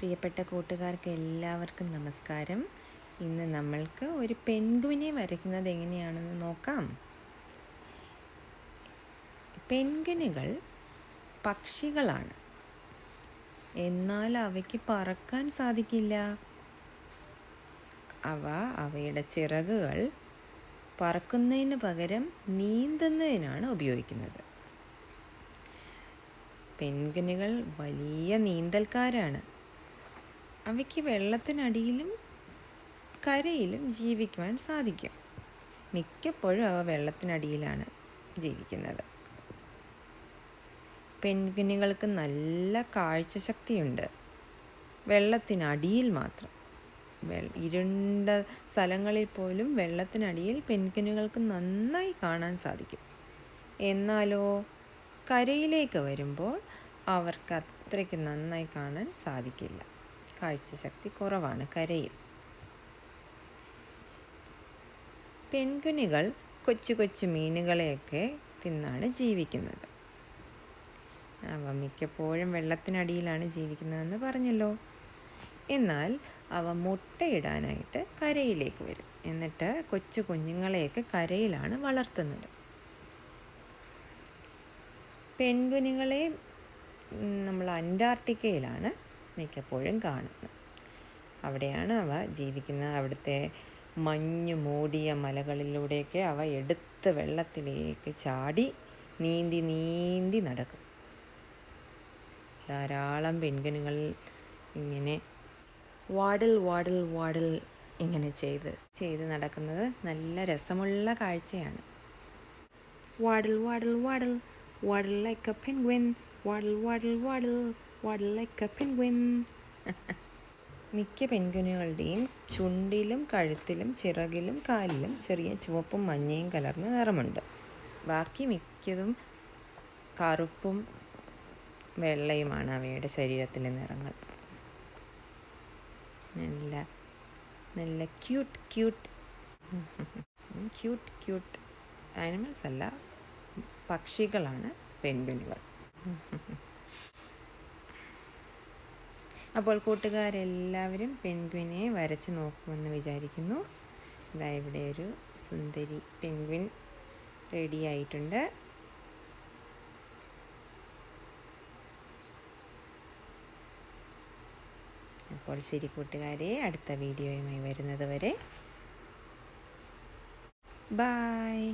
പ്രിയപ്പെട്ട കൂട്ടുകാർക്ക് എല്ലാവർക്കും നമസ്കാരം. ഇന്ന് നമ്മൾക്ക് ഒരു പെൻഗുവിനെ വരയ്ക്കുന്നത് എങ്ങനെയാണെന്ന് നോക്കാം. പെൻഗുനുകൾ പക്ഷികളാണ്. എന്നാൽ അവയ്ക്ക് പറക്കാൻ സാധിക്കില്ല. അവ അവയുടെ ചിറകുകൾ പറക്കുന്നതിന് പകരം നീന്തുന്നതിനാണ് ഉപയോഗിക്കുന്നത്. പെൻഗുനുകൾ വലിയ നീന്തൽക്കാരാണ്. അവയ്ക്ക് വെള്ളത്തിനടിയിലും കരയിലും ജീവിക്കുവാൻ സാധിക്കും. മിക്കപ്പോഴും അവ വെള്ളത്തിനടിയിലാണ് ജീവിക്കുന്നത്. പെൻഗ്വിനുകൾക്ക് നല്ല കാഴ്ചശക്തിയുണ്ട്. വെള്ളത്തിനടിയിൽ മാത്രം. ഇരുണ്ട സ്ഥലങ്ങളിൽ പോലും വെള്ളത്തിനടിയിൽ പെൻഗ്വിനുകൾക്ക് നന്നായി കാണാൻ സാധിക്കും. എന്നാലോ കരയിലേക്ക് വരുമ്പോൾ അവർക്ക് അത്രയ്ക്ക് നന്നായി കാണാൻ സാധിക്കില്ല. കാഴ്ചശക്തി കുറവാണ് കരയിൽ. പെൺകുനികൾ കൊച്ചു കൊച്ചു മീനുകളെയൊക്കെ തിന്നാണ് ജീവിക്കുന്നത്. അവ മിക്കപ്പോഴും വെള്ളത്തിനടിയിലാണ് ജീവിക്കുന്നതെന്ന് പറഞ്ഞല്ലോ. എന്നാൽ അവ മുട്ടയിടാനായിട്ട് കരയിലേക്ക് വരും. എന്നിട്ട് കൊച്ചു കുഞ്ഞുങ്ങളെയൊക്കെ കരയിലാണ് വളർത്തുന്നത്. പെൺകുഞ്ഞുങ്ങളെ നമ്മൾ അന്റാർട്ടിക്കയിലാണ് മിക്കപ്പോഴും കാണുന്നത്. അവിടെയാണ് അവ ജീവിക്കുന്നത്. അവിടുത്തെ മഞ്ഞ് മൂടിയ മലകളിലൂടെയൊക്കെ അവ എടുത്ത് വെള്ളത്തിലേക്ക് ചാടി നീന്തി നീന്തി നടക്കും. ധാരാളം പെൺകുഞ്ഞുങ്ങൾ ഇങ്ങനെ വാടൽ വാടൽ വാടൽ ഇങ്ങനെ ചെയ്ത് ചെയ്ത് നടക്കുന്നത് നല്ല രസമുള്ള കാഴ്ചയാണ്. Waddle waddle waddle waddle like a penguin waddle waddle waddle, like a penguin. മിക്ക പെൻഗ്വിനുകളുടെയും ചുണ്ടിലും കഴുത്തിലും ചിറകിലും കാലിലും ചെറിയ ചുവപ്പും മഞ്ഞയും കലർന്ന നിറമുണ്ട്. ബാക്കി മിക്കതും കറുപ്പും വെള്ളയുമാണ് അവയുടെ ശരീരത്തിലെ നിറങ്ങൾ. നല്ല നല്ല cute cute cute cute animals അല്ല പക്ഷികളാണ് പെൻഗ്വിനുകൾ അപ്പോൾ കൂട്ടുകാരെല്ലാവരും പെൻഗ്വിനെ വരച്ച് നോക്കുമെന്ന് വിചാരിക്കുന്നു. ഇതാ ഇവിടെ ഒരു സുന്ദരി പെൻഗ്വിൻ റെഡി ആയിട്ടുണ്ട്. അപ്പോൾ ശരി കൂട്ടുകാരെ അടുത്ത വീഡിയോയുമായി വരുന്നത് വരെ. ബായ്